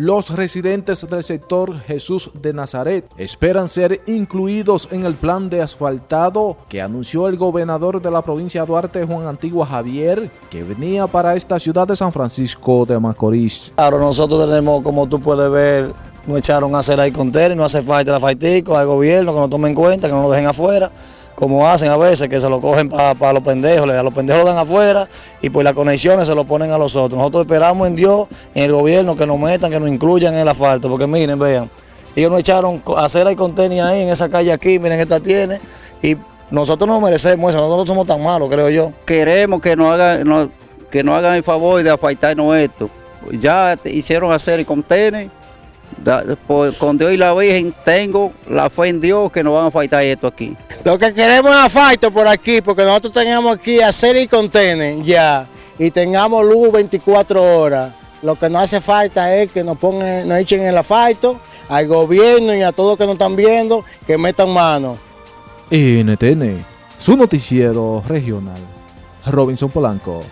Los residentes del sector Jesús de Nazaret esperan ser incluidos en el plan de asfaltado que anunció el gobernador de la provincia de Duarte, Juan Antigua Javier, que venía para esta ciudad de San Francisco de Macorís. Claro, nosotros tenemos, como tú puedes ver, nos echaron a hacer ahí contenedores, no hace falta la faitico al gobierno que nos tomen en cuenta, que no nos dejen afuera como hacen a veces, que se lo cogen para los pendejos, a los pendejos lo dan afuera y por las conexiones se lo ponen a los otros. Nosotros esperamos en Dios, en el gobierno, que nos metan, que nos incluyan en el asfalto, porque miren, vean, ellos nos echaron a hacer el contenedor ahí en esa calle aquí, miren, esta tiene, y nosotros no merecemos eso, nosotros no somos tan malos, creo yo. Queremos que nos hagan, que nos hagan el favor de afeitarnos esto. Ya hicieron hacer el contenedor con Dios y la Virgen tengo la fe en Dios que nos van a faltar esto aquí. Lo que queremos es asfalto por aquí, porque nosotros tengamos aquí hacer y contener ya, y tengamos luz 24 horas. Lo que nos hace falta es que nos pongan, nos echen el asfalto, al gobierno y a todos que nos están viendo, que metan mano. NTN, su noticiero regional. Robinson Polanco.